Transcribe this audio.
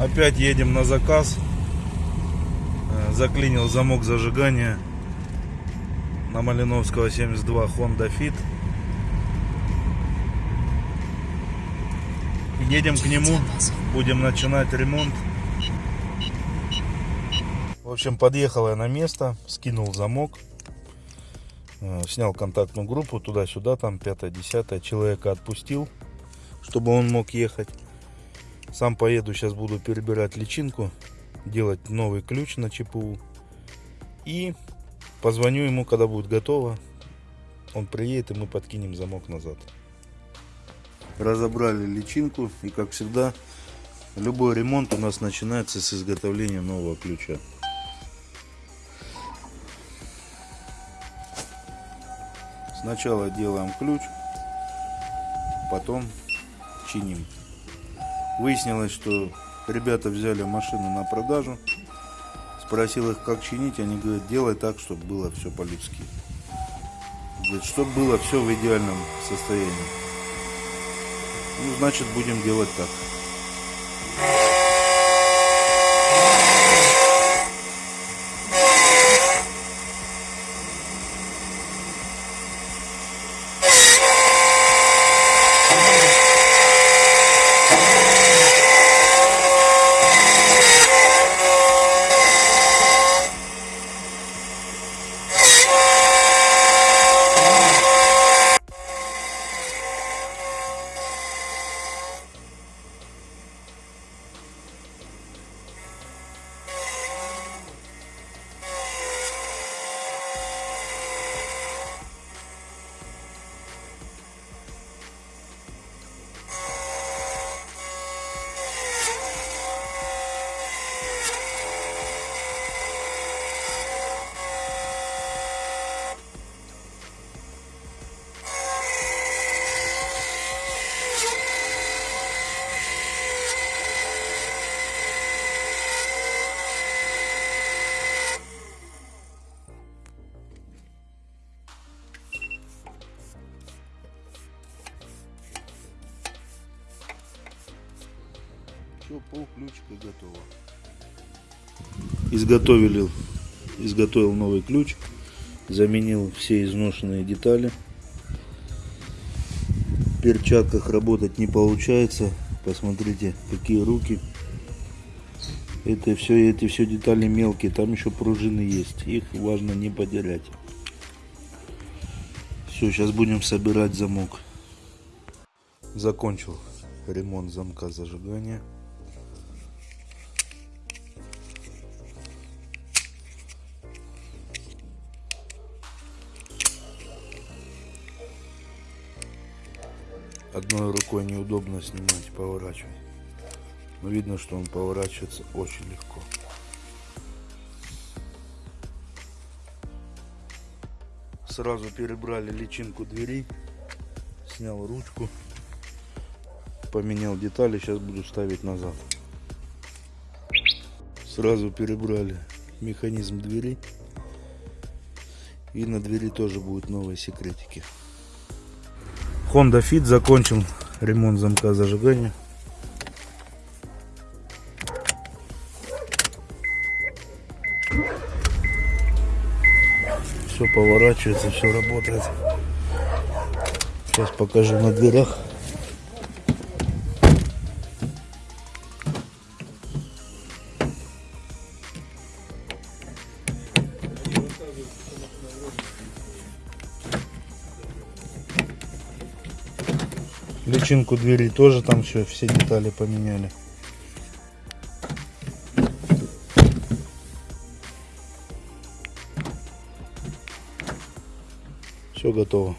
Опять едем на заказ. Э, Заклинил замок зажигания на Малиновского 72 Honda Fit. Едем к нему, будем начинать ремонт. В общем, подъехал я на место, скинул замок, э, снял контактную группу туда-сюда, там 5-10 человека отпустил, чтобы он мог ехать. Сам поеду, сейчас буду перебирать личинку, делать новый ключ на ЧПУ. И позвоню ему, когда будет готово. Он приедет, и мы подкинем замок назад. Разобрали личинку, и как всегда, любой ремонт у нас начинается с изготовления нового ключа. Сначала делаем ключ, потом чиним. Выяснилось, что ребята взяли машину на продажу. Спросил их, как чинить. Они говорят, делай так, чтобы было все по-людски. Говорит, чтобы было все в идеальном состоянии. Ну, значит, будем делать так. Все, пол ключика готово. Изготовили, изготовил новый ключ, заменил все изношенные детали. В перчатках работать не получается. Посмотрите, какие руки. Это все, эти все детали мелкие, там еще пружины есть. Их важно не потерять. Все, сейчас будем собирать замок. Закончил ремонт замка зажигания. Одной рукой неудобно снимать, поворачивать. Но видно, что он поворачивается очень легко. Сразу перебрали личинку двери, снял ручку, поменял детали, сейчас буду ставить назад. Сразу перебрали механизм двери. И на двери тоже будут новые секретики. Honda Fit закончил ремонт замка зажигания. Все поворачивается, все работает. Сейчас покажу на дверях. Личинку двери тоже там все, все детали поменяли. Все готово.